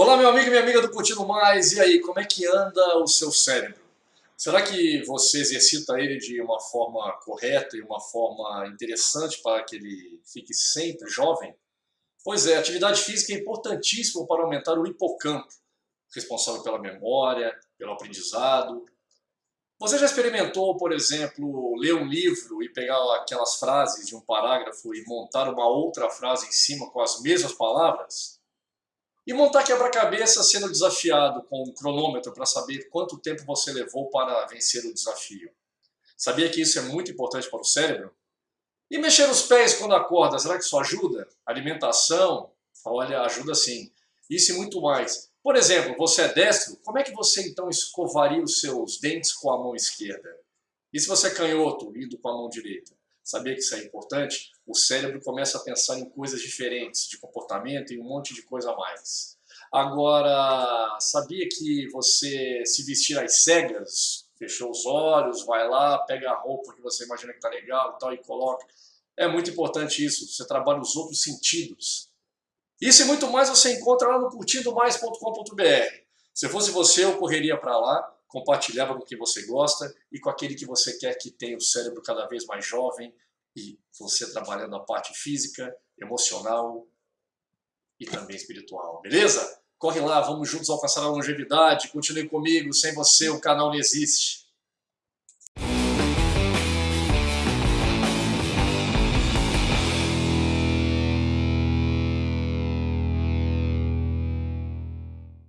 Olá, meu amigo e minha amiga do Curtindo Mais, e aí, como é que anda o seu cérebro? Será que você exercita ele de uma forma correta e uma forma interessante para que ele fique sempre jovem? Pois é, atividade física é importantíssima para aumentar o hipocampo, responsável pela memória, pelo aprendizado. Você já experimentou, por exemplo, ler um livro e pegar aquelas frases de um parágrafo e montar uma outra frase em cima com as mesmas palavras? E montar quebra-cabeça sendo desafiado com um cronômetro para saber quanto tempo você levou para vencer o desafio. Sabia que isso é muito importante para o cérebro? E mexer os pés quando acorda, será que isso ajuda? Alimentação? Olha, ajuda sim. Isso e muito mais. Por exemplo, você é destro, como é que você então escovaria os seus dentes com a mão esquerda? E se você é canhoto, indo com a mão direita? Sabia que isso é importante? O cérebro começa a pensar em coisas diferentes, de comportamento e um monte de coisa a mais. Agora, sabia que você se vestir às cegas, fechou os olhos, vai lá, pega a roupa que você imagina que tá legal e tal e coloca. É muito importante isso, você trabalha os outros sentidos. Isso e muito mais você encontra lá no curtindomais.com.br. Se fosse você, eu correria para lá, compartilhava com quem você gosta e com aquele que você quer que tenha o cérebro cada vez mais jovem e você trabalhando a parte física, emocional e também espiritual, beleza? Corre lá, vamos juntos alcançar a longevidade, continue comigo, sem você o canal não existe.